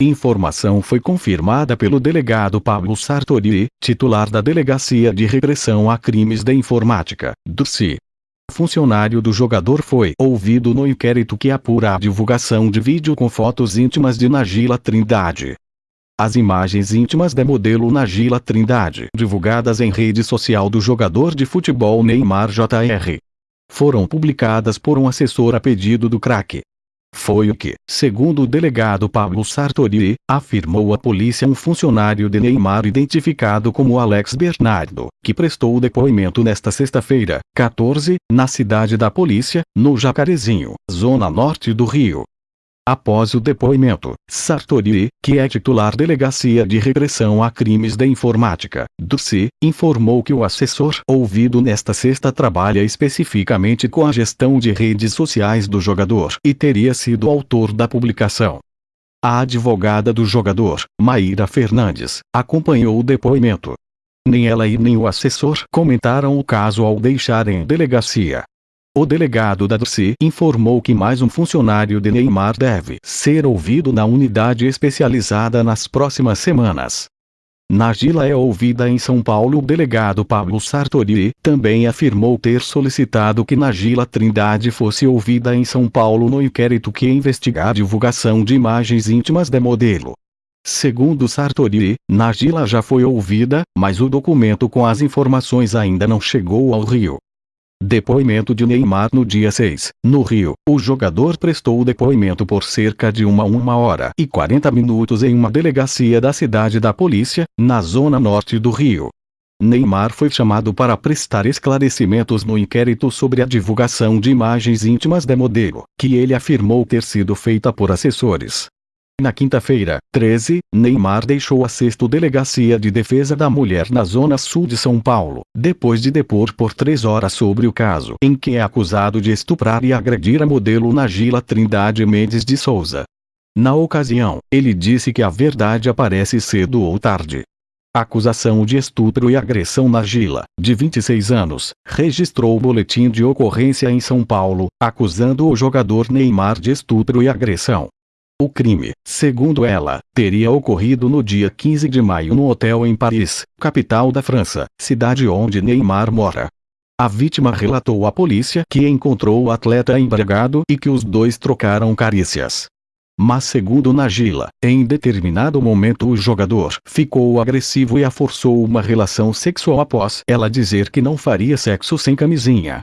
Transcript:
Informação foi confirmada pelo delegado Pablo Sartori, titular da Delegacia de Repressão a Crimes da Informática, DURCI. Funcionário do jogador foi ouvido no inquérito que apura a divulgação de vídeo com fotos íntimas de Nagila Trindade. As imagens íntimas da modelo Nagila Trindade, divulgadas em rede social do jogador de futebol Neymar Jr., foram publicadas por um assessor a pedido do craque. Foi o que, segundo o delegado Pablo Sartori, afirmou a polícia um funcionário de Neymar identificado como Alex Bernardo, que prestou depoimento nesta sexta-feira, 14, na cidade da polícia, no Jacarezinho, zona norte do Rio. Após o depoimento, Sartori, que é titular Delegacia de Repressão a Crimes da Informática, DURCI, informou que o assessor ouvido nesta sexta trabalha especificamente com a gestão de redes sociais do jogador e teria sido autor da publicação. A advogada do jogador, Maíra Fernandes, acompanhou o depoimento. Nem ela e nem o assessor comentaram o caso ao deixarem delegacia. O delegado da DRC informou que mais um funcionário de Neymar deve ser ouvido na unidade especializada nas próximas semanas. Nagila é ouvida em São Paulo. O delegado Pablo Sartori também afirmou ter solicitado que Nagila Trindade fosse ouvida em São Paulo no inquérito que investiga a divulgação de imagens íntimas da modelo. Segundo Sartori, Nagila já foi ouvida, mas o documento com as informações ainda não chegou ao Rio. Depoimento de Neymar no dia 6, no Rio. O jogador prestou depoimento por cerca de uma uma hora e 40 minutos em uma delegacia da cidade da polícia, na zona norte do Rio. Neymar foi chamado para prestar esclarecimentos no inquérito sobre a divulgação de imagens íntimas da modelo, que ele afirmou ter sido feita por assessores. Na quinta-feira, 13, Neymar deixou a sexta Delegacia de Defesa da Mulher na Zona Sul de São Paulo, depois de depor por três horas sobre o caso em que é acusado de estuprar e agredir a modelo Nagila Trindade Mendes de Souza. Na ocasião, ele disse que a verdade aparece cedo ou tarde. A acusação de estupro e agressão na Gila, de 26 anos, registrou o boletim de ocorrência em São Paulo, acusando o jogador Neymar de estupro e agressão. O crime, segundo ela, teria ocorrido no dia 15 de maio no hotel em Paris, capital da França, cidade onde Neymar mora. A vítima relatou à polícia que encontrou o atleta embriagado e que os dois trocaram carícias. Mas segundo Nagila, em determinado momento o jogador ficou agressivo e a forçou uma relação sexual após ela dizer que não faria sexo sem camisinha.